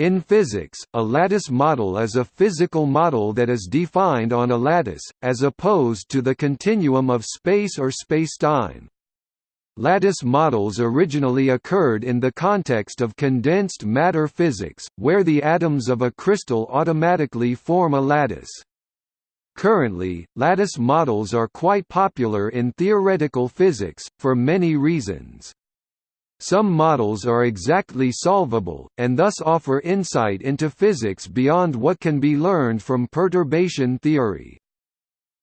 In physics, a lattice model is a physical model that is defined on a lattice, as opposed to the continuum of space or spacetime. Lattice models originally occurred in the context of condensed matter physics, where the atoms of a crystal automatically form a lattice. Currently, lattice models are quite popular in theoretical physics, for many reasons. Some models are exactly solvable, and thus offer insight into physics beyond what can be learned from perturbation theory.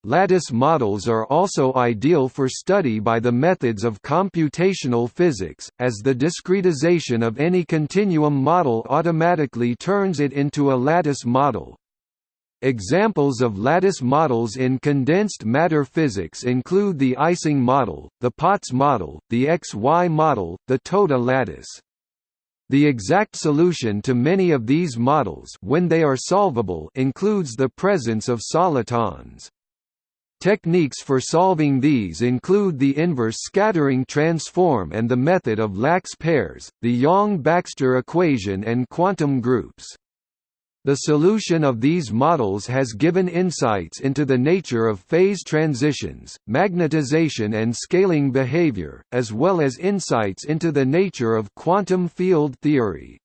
Lattice models are also ideal for study by the methods of computational physics, as the discretization of any continuum model automatically turns it into a lattice model. Examples of lattice models in condensed matter physics include the Ising model, the Potts model, the XY model, the Toda lattice. The exact solution to many of these models when they are solvable includes the presence of solitons. Techniques for solving these include the inverse scattering transform and the method of lax pairs, the Yang-Baxter equation and quantum groups. The solution of these models has given insights into the nature of phase transitions, magnetization and scaling behavior, as well as insights into the nature of quantum field theory.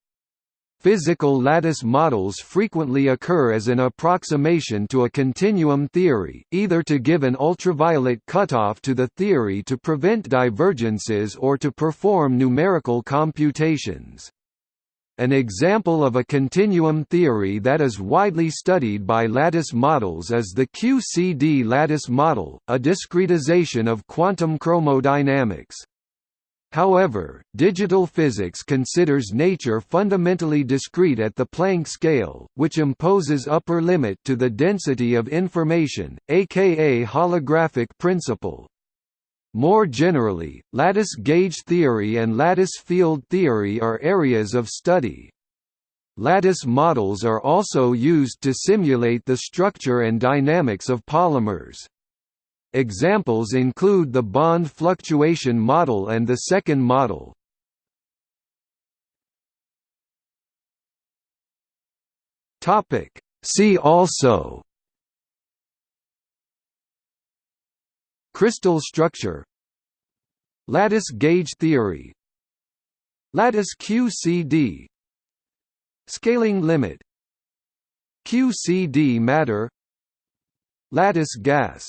Physical lattice models frequently occur as an approximation to a continuum theory, either to give an ultraviolet cutoff to the theory to prevent divergences or to perform numerical computations. An example of a continuum theory that is widely studied by lattice models is the QCD lattice model, a discretization of quantum chromodynamics. However, digital physics considers nature fundamentally discrete at the Planck scale, which imposes upper limit to the density of information, aka holographic principle. More generally, lattice gauge theory and lattice field theory are areas of study. Lattice models are also used to simulate the structure and dynamics of polymers. Examples include the bond fluctuation model and the second model. See also Crystal structure. Lattice gauge theory. Lattice QCD Scaling limit. QCD matter. Lattice gas